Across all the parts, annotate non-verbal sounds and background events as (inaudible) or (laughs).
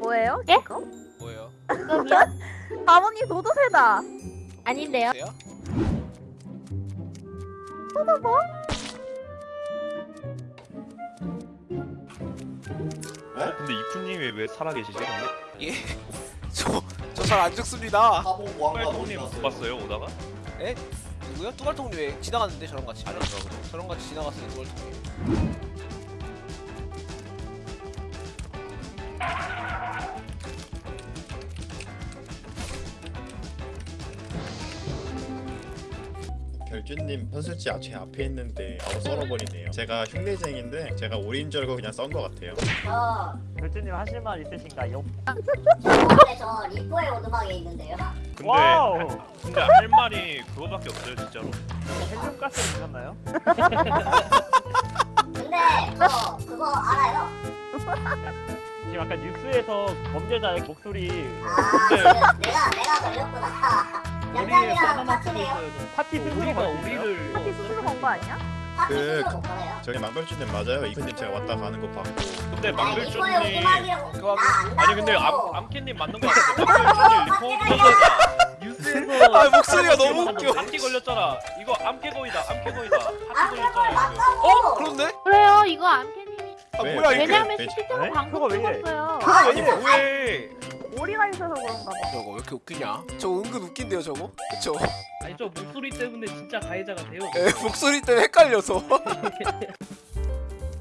뭐예요? 예? 그거? 뭐예요? 그럼요? 바보님 도도새다. 아닌데요? 돼요? 도도뭐? 어? 근데 이쿠님이 왜 살아계시지? 예. (laughs) 저 저 잘 안 죽습니다. 바보 못 갔어요? 봤어요 오다가? 에? 누구요? 뚜발통님 왜 지나갔는데 저랑 같이? 보다. 저랑 같이 지나갔어요 뚜발통님. 결준님 편술지 아, 제 앞에 있는데 바로 썰어버리네요. 제가 흉내쟁인데 제가 오린 줄 알고 그냥 썬 것 같아요. 저 결주님 하실 말 있으신가요? 저 리포의 오두막에 있는데요. 근데 와우! 근데 할 말이 그거밖에 없어요 진짜로. 헬륨가스를 드셨나요? 근데 저 그거 알아요. 지금 아까 뉴스에서 범죄자의 목소리 아 근데- 그, 내가 내가 걸렸구나. 영감이랑 파티네요. 파티 스스로 우리가? 우리를 파티 스스로 건거 아니야? 파티 그-. 저기 망돌주님 맞아요. 이크님 제가 왔다 가는 거 봤고 근데 안다고. 아니 근데 암, 암캐님 맞는 거 같은데 망들쭈님 리포트잖아. 뉴스에서 (laughs) 아 목소리가 너무 웃겨. 암캐 걸렸잖아. 이거 암캐 거이다. 암캐 거이다. 아 그걸 걸렸잖아. 어? 그런데? 그래요 이거 암캐님이 아 왜? 뭐야 왜? 이게? 왜냐면 왜- 실제로 네? 방송 그거 왜 이래? 찍었어요 아니 뭐해? 오리가 있어서 그런가 봐. 저거 왜 이렇게 웃기냐? 저 은근 웃긴데요 저거? 그쵸? 아니 저 목소리 때문에 진짜 가해자가 돼요. 에 목소리 때문에 헷갈려서.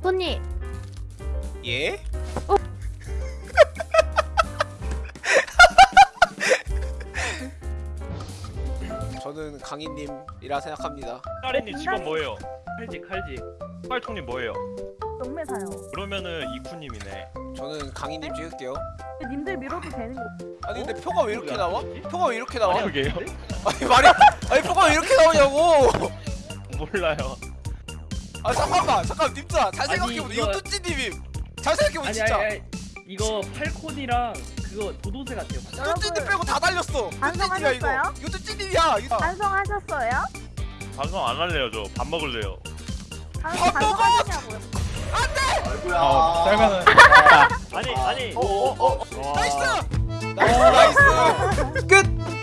손님 예? 저는 강희님이라 생각합니다. 까리님 직업 뭐예요? 칼직 칼직. 빨통님 뭐예요? 경매사요. 그러면은 이쿠님이네. 저는 강희님 찍을게요. 님들 밀어도 되는 거. 아니 근데 표가 왜 이렇게 나와? 표가 왜 이렇게 나와? 그게요? 아니 말이 아니 표가 왜 이렇게 나오냐고? 몰라요. 아 잠깐만 잠깐 님들아 잘 아니, 생각해보자 이거- 뚜찌님임 잘 생각해보자 아니 진짜 아니 아니 이거 팔콘이랑 그거 도도새 같아요. 뚜찌님 빼고 다 달렸어 뚜찌님이야 이거 반성하셨어요? 이거 뚜찌님이야 반성하셨어요? 방송 안 할래요 저. 밥 먹을래요. 반- 밥 먹어! 반성하셨냐고요? 아이고야. 쌀만은. 아니 아니 어, 어, 어. 와. nice nice nice 끝